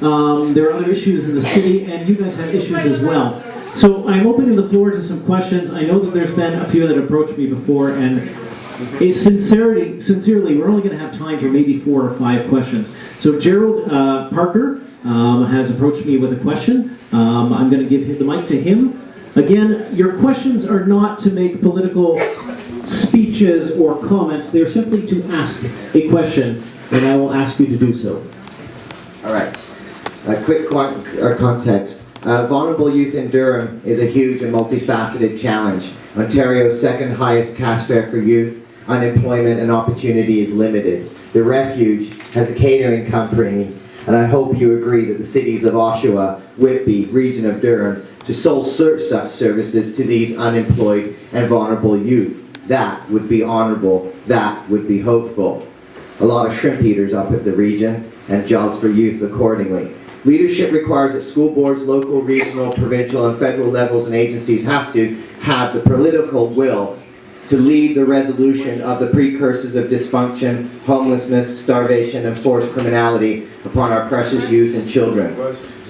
Um, there are other issues in the city, and you guys have issues as well. So I'm opening the floor to some questions. I know that there's been a few that approached me before, and sincerity, sincerely, we're only going to have time for maybe four or five questions. So Gerald uh, Parker um, has approached me with a question. Um, I'm going to give the mic to him. Again, your questions are not to make political speeches or comments. They're simply to ask a question, and I will ask you to do so. All right. A quick uh, context. Uh, vulnerable youth in Durham is a huge and multifaceted challenge. Ontario's second highest cash fare for youth, unemployment and opportunity is limited. The Refuge has a catering company, and I hope you agree that the cities of Oshawa, Whitby, region of Durham, to sole serve such services to these unemployed and vulnerable youth. That would be honorable. That would be hopeful a lot of shrimp eaters up at the region, and jobs for youth accordingly. Leadership requires that school boards, local, regional, provincial, and federal levels and agencies have to have the political will to lead the resolution of the precursors of dysfunction, homelessness, starvation, and forced criminality upon our precious youth and children.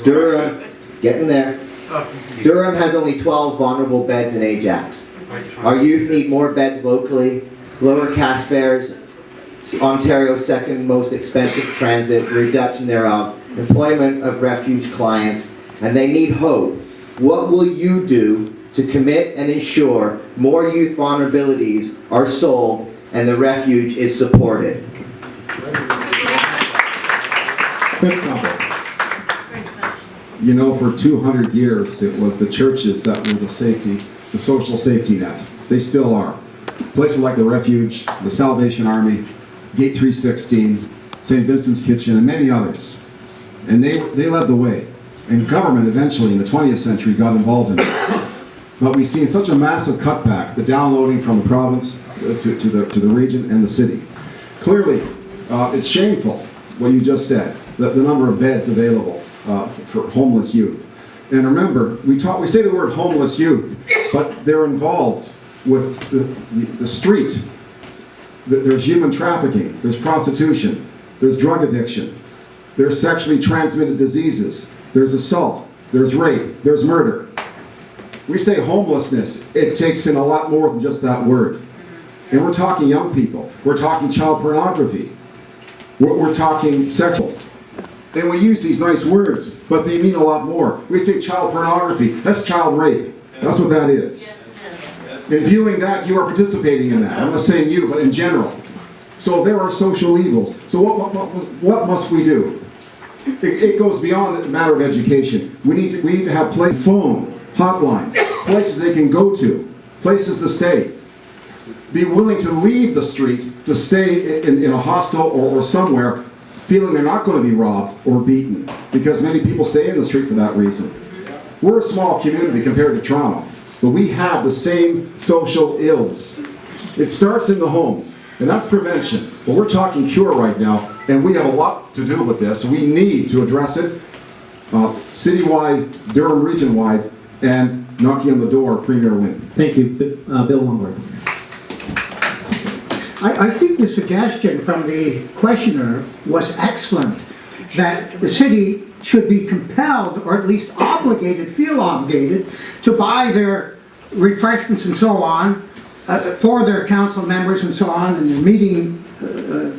Durham, getting there. Durham has only 12 vulnerable beds in Ajax. Our youth need more beds locally, lower cash fares, Ontario's second most expensive transit, reduction thereof, employment of refuge clients, and they need hope. What will you do to commit and ensure more youth vulnerabilities are solved and the refuge is supported? You know, for 200 years, it was the churches that were the safety, the social safety net. They still are. Places like the Refuge, the Salvation Army, Gate 316, St. Vincent's Kitchen, and many others. And they, they led the way. And government eventually in the 20th century got involved in this. But we've seen such a massive cutback, the downloading from the province uh, to, to, the, to the region and the city. Clearly, uh, it's shameful what you just said, the, the number of beds available uh, for homeless youth. And remember, we talk, we say the word homeless youth, but they're involved with the, the, the street. There's human trafficking, there's prostitution, there's drug addiction, there's sexually transmitted diseases, there's assault, there's rape, there's murder. We say homelessness, it takes in a lot more than just that word. And we're talking young people, we're talking child pornography, we're, we're talking sexual. And we use these nice words, but they mean a lot more. We say child pornography, that's child rape. That's what that is. In viewing that, you are participating in that. I'm not saying you, but in general. So there are social evils. So what, what, what, what must we do? It, it goes beyond the matter of education. We need to, we need to have play phone, hotlines, places they can go to, places to stay. Be willing to leave the street to stay in, in a hostel or, or somewhere feeling they're not going to be robbed or beaten because many people stay in the street for that reason. We're a small community compared to Toronto, but we have the same social ills. It starts in the home, and that's prevention. But we're talking cure right now, and we have a lot to do with this. We need to address it uh, citywide, Durham region-wide, and knocking on the door, Premier Wynne. Thank you. Uh, Bill Longworth. I, I think the suggestion from the questioner was excellent, that the city should be compelled, or at least obligated, feel obligated, to buy their refreshments and so on, uh, for their council members and so on, and their meeting, uh, uh,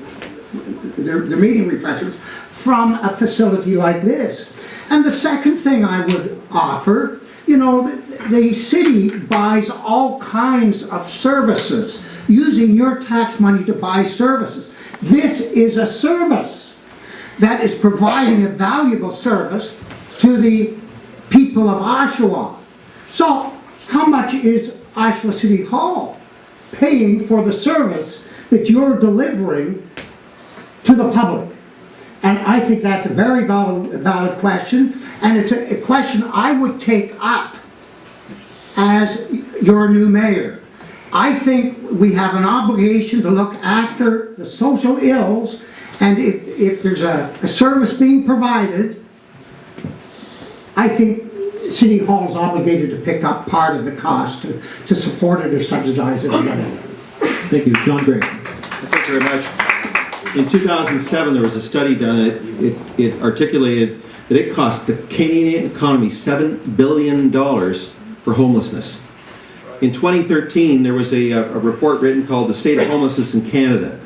their meeting refreshments, from a facility like this. And the second thing I would offer, you know, the, the city buys all kinds of services, using your tax money to buy services. This is a service that is providing a valuable service to the people of Oshawa. So, how much is Oshawa City Hall paying for the service that you're delivering the public? And I think that's a very valid, valid question, and it's a, a question I would take up as your new mayor. I think we have an obligation to look after the social ills, and if, if there's a, a service being provided, I think City Hall is obligated to pick up part of the cost to, to support it or subsidize it. Thank you. John Gray. Thank you very much. In 2007, there was a study done, it, it- it articulated that it cost the Canadian economy $7 billion for homelessness. In 2013, there was a, a report written called The State of Homelessness in Canada.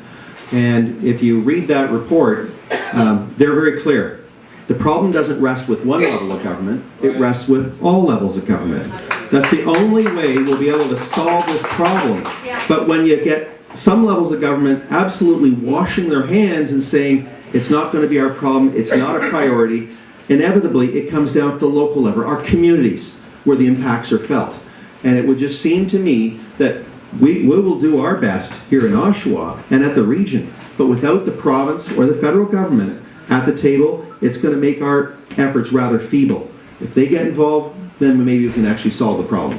And if you read that report, um, they're very clear. The problem doesn't rest with one level of government, it rests with all levels of government. That's the only way we'll be able to solve this problem. But when you get some levels of government absolutely washing their hands and saying, it's not going to be our problem, it's not a priority, inevitably it comes down to the local level, our communities, where the impacts are felt. And it would just seem to me that we, we will do our best here in Oshawa and at the region, but without the province or the federal government at the table, it's going to make our efforts rather feeble. If they get involved, then maybe we can actually solve the problem.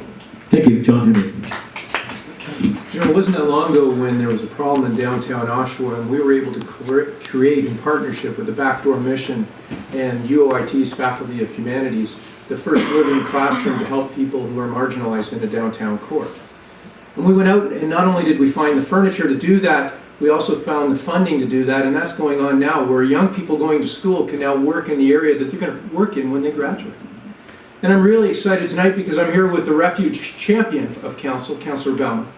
Thank you, John Henry. You know, it wasn't that long ago when there was a problem in downtown Oshawa, and we were able to cre- create in partnership with the Backdoor Mission and UOIT's Faculty of Humanities, the first living classroom to help people who are marginalized in a downtown core. And we went out, and not only did we find the furniture to do that, we also found the funding to do that, and that's going on now, where young people going to school can now work in the area that they're going to work in when they graduate. And I'm really excited tonight because I'm here with the refuge champion of council, Councillor Bellman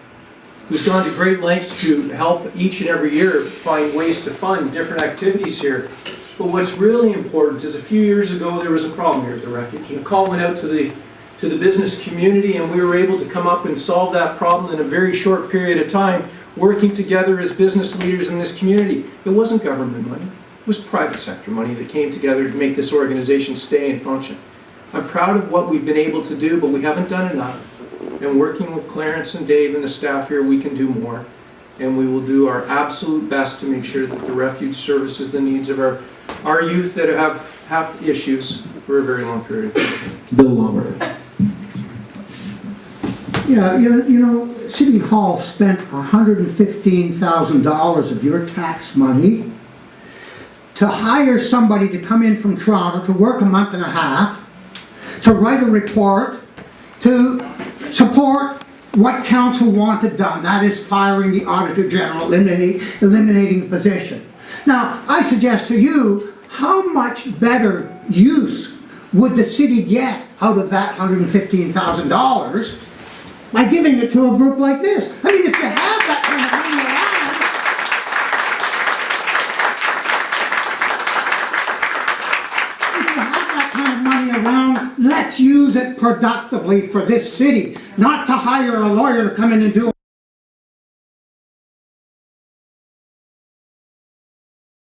who's gone to great lengths to help each and every year find ways to fund different activities here. But what's really important is a few years ago there was a problem here at the refuge, and a call went out to the to the business community, and we were able to come up and solve that problem in a very short period of time, working together as business leaders in this community. It wasn't government money; it was private sector money that came together to make this organization stay and function. I'm proud of what we've been able to do, but we haven't done enough. And working with Clarence and Dave and the staff here, we can do more. And we will do our absolute best to make sure that the refuge services the needs of our, our youth that have, have issues for a very long period of time. Bill Longworth. Yeah, you you know, City Hall spent $115,000 of your tax money to hire somebody to come in from Toronto to work a month and a half, to write a report, to support what council wanted done, that is firing the Auditor General, eliminating, eliminating the position. Now, I suggest to you, how much better use would the city get out of that $115,000 by giving it to a group like this? I mean, if you have that kind of money around, if you have that kind of money around, let's use it productively for this city, not to hire a lawyer to come in and do